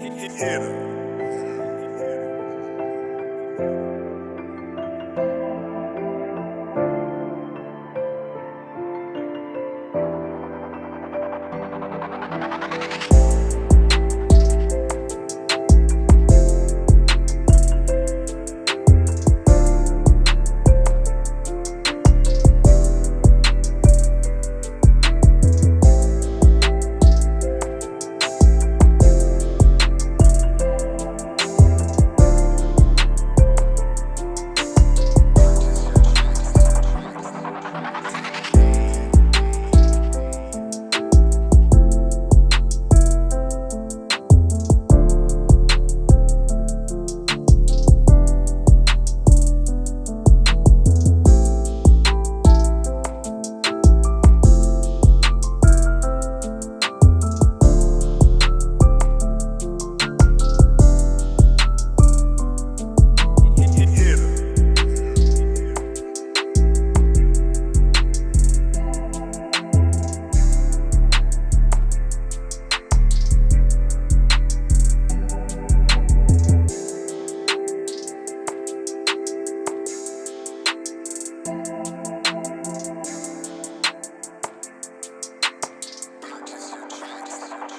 Hit, hit, hit.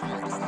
Thanks.